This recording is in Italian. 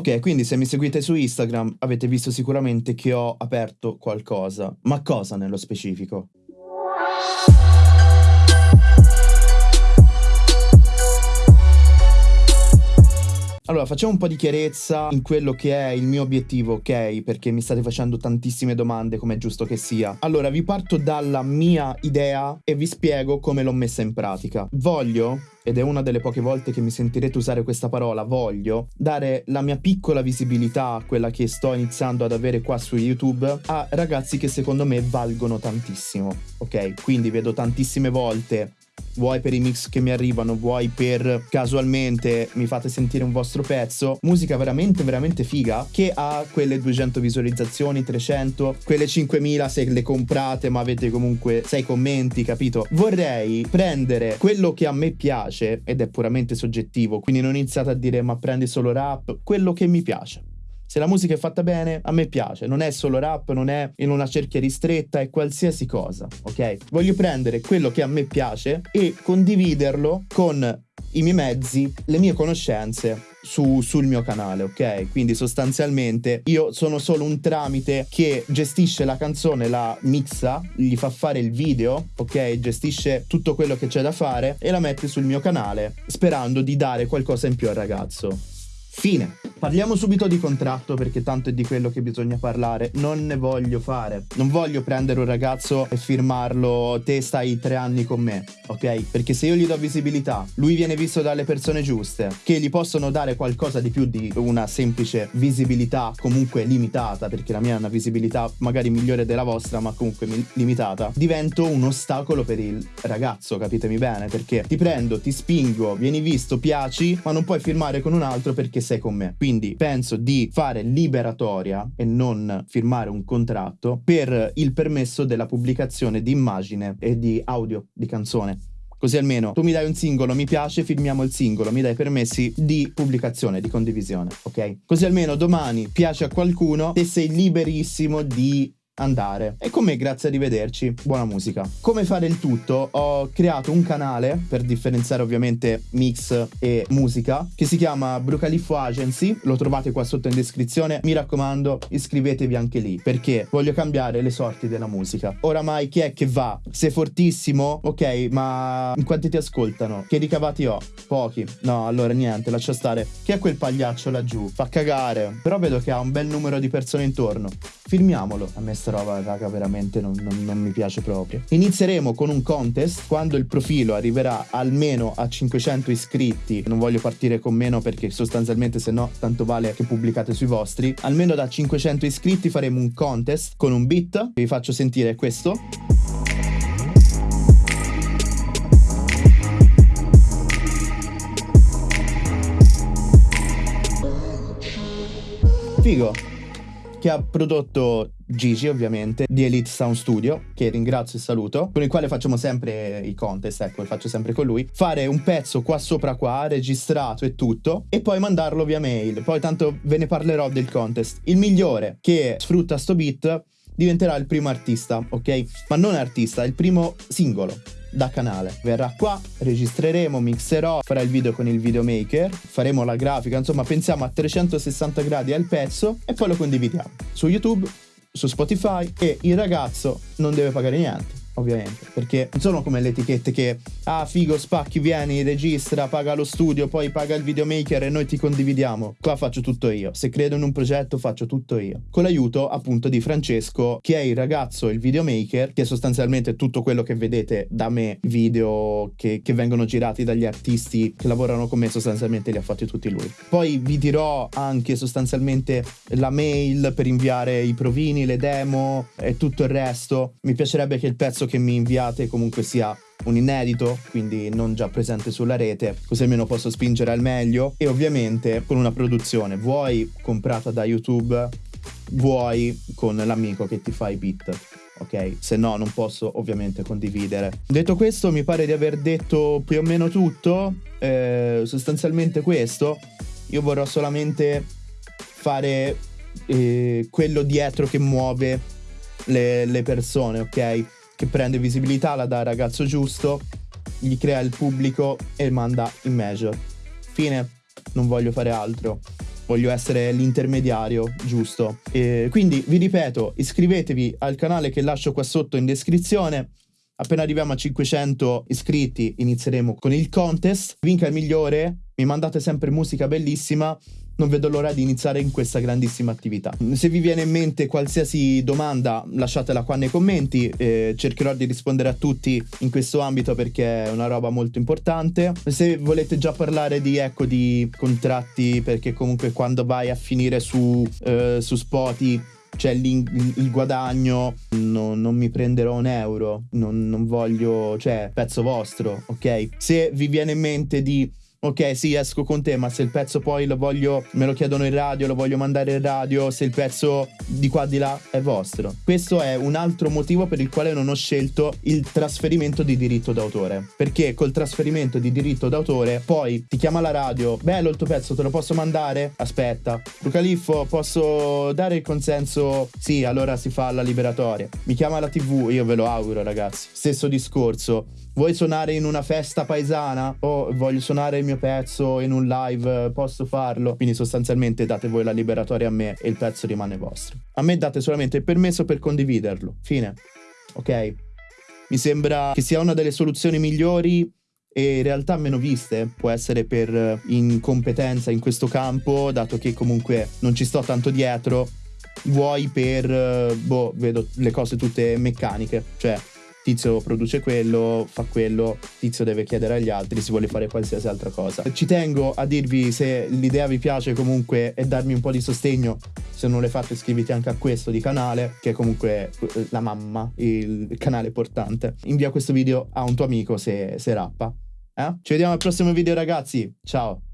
Ok, quindi se mi seguite su Instagram avete visto sicuramente che ho aperto qualcosa. Ma cosa nello specifico? Allora, facciamo un po' di chiarezza in quello che è il mio obiettivo, ok? Perché mi state facendo tantissime domande, come è giusto che sia. Allora, vi parto dalla mia idea e vi spiego come l'ho messa in pratica. Voglio ed è una delle poche volte che mi sentirete usare questa parola, voglio dare la mia piccola visibilità, quella che sto iniziando ad avere qua su YouTube, a ragazzi che secondo me valgono tantissimo, ok? Quindi vedo tantissime volte vuoi per i mix che mi arrivano, vuoi per casualmente mi fate sentire un vostro pezzo, musica veramente veramente figa che ha quelle 200 visualizzazioni, 300, quelle 5000 se le comprate ma avete comunque 6 commenti, capito? Vorrei prendere quello che a me piace ed è puramente soggettivo, quindi non iniziate a dire ma prendi solo rap, quello che mi piace. Se la musica è fatta bene, a me piace. Non è solo rap, non è in una cerchia ristretta, è qualsiasi cosa, ok? Voglio prendere quello che a me piace e condividerlo con i miei mezzi, le mie conoscenze su, sul mio canale, ok? Quindi sostanzialmente io sono solo un tramite che gestisce la canzone, la mixa, gli fa fare il video, ok? Gestisce tutto quello che c'è da fare e la mette sul mio canale sperando di dare qualcosa in più al ragazzo. Fine. Parliamo subito di contratto perché tanto è di quello che bisogna parlare. Non ne voglio fare. Non voglio prendere un ragazzo e firmarlo te stai tre anni con me, ok? Perché se io gli do visibilità, lui viene visto dalle persone giuste, che gli possono dare qualcosa di più di una semplice visibilità comunque limitata, perché la mia è una visibilità magari migliore della vostra, ma comunque limitata, divento un ostacolo per il ragazzo, capitemi bene? Perché ti prendo, ti spingo, vieni visto, piaci, ma non puoi firmare con un altro perché sei con me. Quindi quindi penso di fare liberatoria e non firmare un contratto per il permesso della pubblicazione di immagine e di audio di canzone. Così almeno tu mi dai un singolo, mi piace, firmiamo il singolo, mi dai permessi di pubblicazione, di condivisione, ok? Così almeno domani piace a qualcuno e sei liberissimo di andare. E con me grazie arrivederci, buona musica. Come fare il tutto? Ho creato un canale per differenziare ovviamente mix e musica che si chiama Brucaliffo Agency, lo trovate qua sotto in descrizione. Mi raccomando, iscrivetevi anche lì perché voglio cambiare le sorti della musica. Oramai chi è che va? Sei fortissimo? Ok, ma in quanti ti ascoltano? Che ricavati ho? Pochi. No, allora niente, lascia stare. Chi è quel pagliaccio laggiù? Fa cagare. Però vedo che ha un bel numero di persone intorno. Filmiamolo. A me sta roba, raga, veramente non, non, non, mi piace proprio. Inizieremo con un contest quando il profilo arriverà almeno a 500 iscritti. Non voglio partire con meno perché sostanzialmente se no tanto vale che pubblicate sui vostri. Almeno da 500 iscritti faremo un contest con un beat. Vi faccio sentire questo. Figo che ha prodotto Gigi ovviamente di Elite Sound Studio che ringrazio e saluto con il quale facciamo sempre i contest ecco faccio sempre con lui. Fare un pezzo qua sopra qua registrato e tutto e poi mandarlo via mail. Poi tanto ve ne parlerò del contest. Il migliore che sfrutta sto beat diventerà il primo artista ok? Ma non artista il primo singolo da canale. Verrà qua, registreremo, mixerò, farà il video con il videomaker, faremo la grafica, insomma pensiamo a 360 gradi al pezzo e poi lo condividiamo su YouTube, su Spotify e il ragazzo non deve pagare niente ovviamente, perché non sono come le etichette che, ah figo, spacchi, vieni, registra, paga lo studio, poi paga il videomaker e noi ti condividiamo. Qua faccio tutto io. Se credo in un progetto faccio tutto io. Con l'aiuto appunto di Francesco, che è il ragazzo, il videomaker, che è sostanzialmente tutto quello che vedete da me, video che, che vengono girati dagli artisti che lavorano con me, sostanzialmente li ha fatti tutti lui. Poi vi dirò anche sostanzialmente la mail per inviare i provini, le demo e tutto il resto. Mi piacerebbe che il pezzo che mi inviate comunque sia un inedito, quindi non già presente sulla rete, così almeno posso spingere al meglio e ovviamente con una produzione, vuoi comprata da YouTube, vuoi con l'amico che ti fa i beat. Ok, se no non posso ovviamente condividere. Detto questo, mi pare di aver detto più o meno tutto. Eh, sostanzialmente questo. Io vorrò solamente fare eh, quello dietro che muove le, le persone, ok? Che prende visibilità, la dà al ragazzo giusto, gli crea il pubblico e manda in major. Fine, non voglio fare altro. voglio essere l'intermediario giusto. E quindi vi ripeto, iscrivetevi al canale che lascio qua sotto in descrizione. Appena arriviamo a 500 iscritti inizieremo con il contest. Vinca il migliore, mi mandate sempre musica bellissima non vedo l'ora di iniziare in questa grandissima attività. Se vi viene in mente qualsiasi domanda lasciatela qua nei commenti, eh, cercherò di rispondere a tutti in questo ambito perché è una roba molto importante. Se volete già parlare di, ecco, di contratti, perché comunque quando vai a finire su, eh, su Spotify c'è il, guadagno, no, non mi prenderò un euro, non, non voglio, cioè, pezzo vostro, ok? Se vi viene in mente di ok sì esco con te ma se il pezzo poi lo voglio me lo chiedono in radio lo voglio mandare in radio se il pezzo di qua di là è vostro. Questo è un altro motivo per il quale non ho scelto il trasferimento di diritto d'autore. Perché col trasferimento di diritto d'autore poi ti chiama la radio bello il tuo pezzo te lo posso mandare? Aspetta. Lucaliffo posso dare il consenso? Sì allora si fa la liberatoria. Mi chiama la tv io ve lo auguro ragazzi. Stesso discorso. Vuoi suonare in una festa paesana? O voglio suonare il mio pezzo in un live, posso farlo? Quindi sostanzialmente date voi la liberatoria a me e il pezzo rimane vostro. A me date solamente il permesso per condividerlo. Fine. Ok? Mi sembra che sia una delle soluzioni migliori e in realtà meno viste, può essere per incompetenza in questo campo, dato che comunque non ci sto tanto dietro, vuoi per, boh, vedo le cose tutte meccaniche, cioè tizio produce quello, fa quello, tizio deve chiedere agli altri, si vuole fare qualsiasi altra cosa. Ci tengo a dirvi se l'idea vi piace comunque e darmi un po' di sostegno. Se non l'hai fatto iscriviti anche a questo di canale, che è comunque eh, la mamma, il canale portante. Invia questo video a un tuo amico se, se rappa. Eh? Ci vediamo al prossimo video ragazzi, ciao!